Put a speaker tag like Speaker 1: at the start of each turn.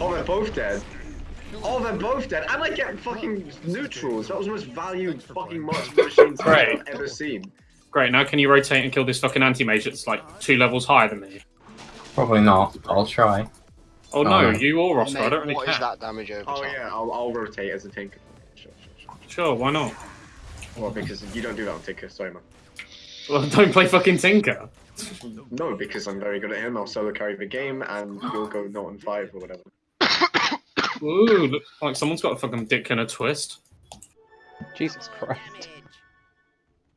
Speaker 1: Oh, they're both dead. Oh, they're both dead. And I get fucking neutrals. That was the most valued fucking monster machines
Speaker 2: Right.
Speaker 1: I've ever seen.
Speaker 2: Great, now can you rotate and kill this fucking anti-mage that's like two levels higher than me?
Speaker 3: Probably not. I'll try.
Speaker 2: Oh no,
Speaker 3: no.
Speaker 2: you or Oscar, I don't really
Speaker 4: what
Speaker 2: care.
Speaker 4: is that damage over
Speaker 1: Oh
Speaker 4: time?
Speaker 1: yeah, I'll, I'll rotate as a tinker. Sure, sure, sure.
Speaker 2: Sure, why not?
Speaker 1: Well, because you don't do that on tinker, sorry man.
Speaker 2: Well, don't play fucking Tinker.
Speaker 1: No, because I'm very good at him. I'll solo carry the game, and you'll go not on five or whatever.
Speaker 2: Ooh, like someone's got a fucking dick in a twist.
Speaker 5: Jesus Christ.